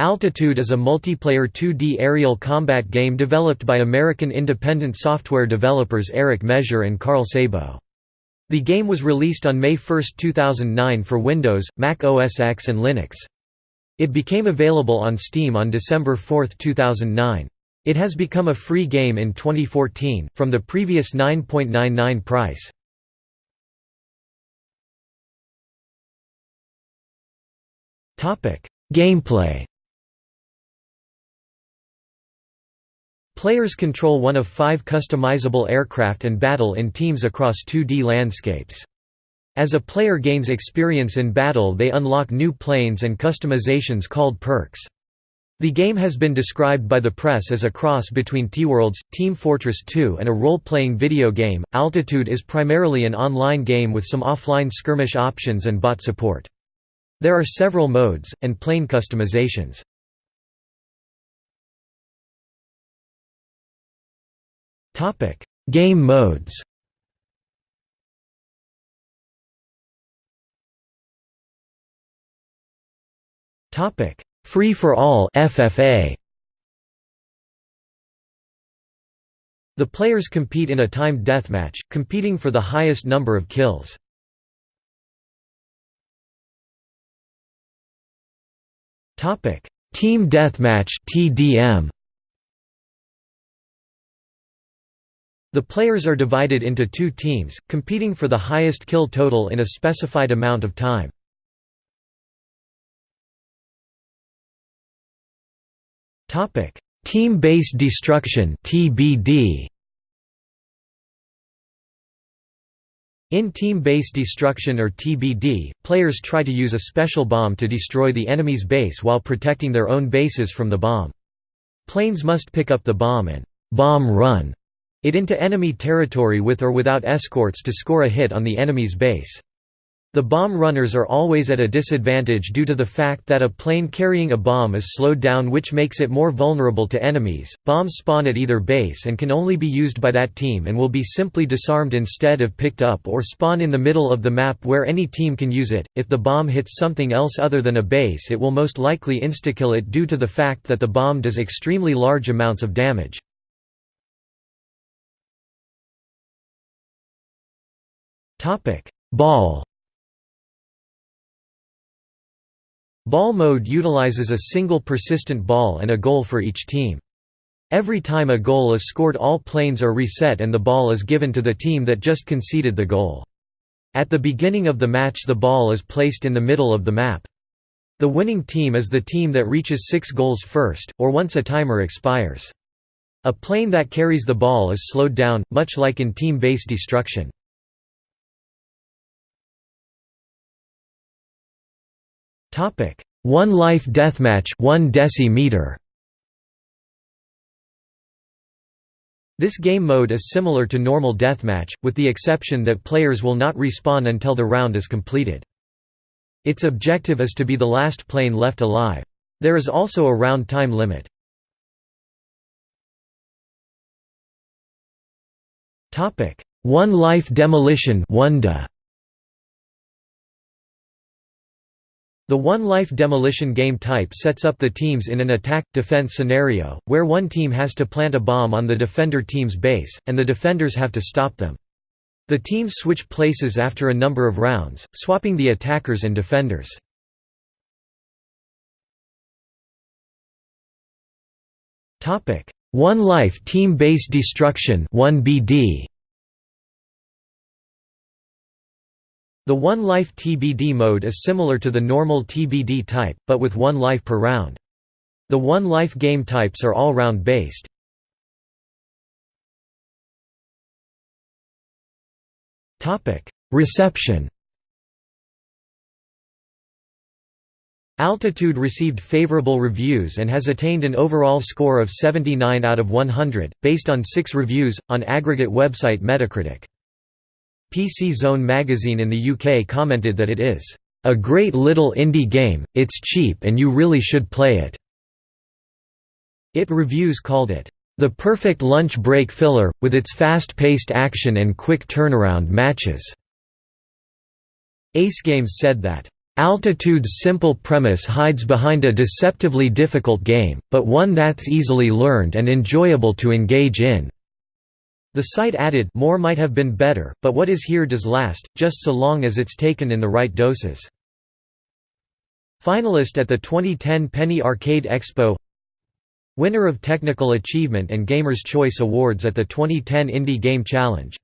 Altitude is a multiplayer 2D aerial combat game developed by American independent software developers Erik Measure and Karl Sabo. The game was released on May 1, 2009 for Windows, Mac OS X and Linux. It became available on Steam on December 4, 2009. It has become a free game in 2014, from the previous 9.99 price. Gameplay Players control one of five customizable aircraft and battle in teams across 2D landscapes. As a player gains experience in battle they unlock new planes and customizations called perks. The game has been described by the press as a cross between T-Worlds, Team Fortress 2 and a role-playing video game. Altitude is primarily an online game with some offline skirmish options and bot support. There are several modes, and plane customizations. Topic: Game modes. Topic: Free for all (FFA). The players compete in a timed deathmatch, competing for the highest number of kills. Topic: Team Deathmatch (TDM). The players are divided into two teams, competing for the highest kill total in a specified amount of time. Team-based destruction (TBD). In team-based destruction or TBD, players try to use a special bomb to destroy the enemy's base while protecting their own bases from the bomb. Planes must pick up the bomb and «bomb run» it into enemy territory with or without escorts to score a hit on the enemy's base. The bomb runners are always at a disadvantage due to the fact that a plane carrying a bomb is slowed down which makes it more vulnerable to enemies. Bombs spawn at either base and can only be used by that team and will be simply disarmed instead of picked up or spawn in the middle of the map where any team can use it. If the bomb hits something else other than a base it will most likely instakill it due to the fact that the bomb does extremely large amounts of damage. Ball Ball mode utilizes a single persistent ball and a goal for each team. Every time a goal is scored all planes are reset and the ball is given to the team that just conceded the goal. At the beginning of the match the ball is placed in the middle of the map. The winning team is the team that reaches six goals first, or once a timer expires. A plane that carries the ball is slowed down, much like in team-based destruction. Topic: One Life Deathmatch 1 decimeter. This game mode is similar to normal deathmatch, with the exception that players will not respawn until the round is completed. Its objective is to be the last plane left alive. There is also a round time limit. One Life Demolition 1 The one-life demolition game type sets up the teams in an attack-defense scenario, where one team has to plant a bomb on the defender team's base, and the defenders have to stop them. The teams switch places after a number of rounds, swapping the attackers and defenders. One Life Team-Based Destruction 1BD The One Life TBD mode is similar to the normal TBD type, but with one life per round. The One Life game types are all round based. Reception Altitude received favorable reviews and has attained an overall score of 79 out of 100, based on six reviews, on aggregate website Metacritic. PC Zone magazine in the UK commented that it is, "...a great little indie game, it's cheap and you really should play it." It Reviews called it, "...the perfect lunch break filler, with its fast-paced action and quick turnaround matches." Ace Games said that, Altitude's simple premise hides behind a deceptively difficult game, but one that's easily learned and enjoyable to engage in." The site added more might have been better, but what is here does last, just so long as it's taken in the right doses. Finalist at the 2010 Penny Arcade Expo Winner of Technical Achievement and Gamer's Choice Awards at the 2010 Indie Game Challenge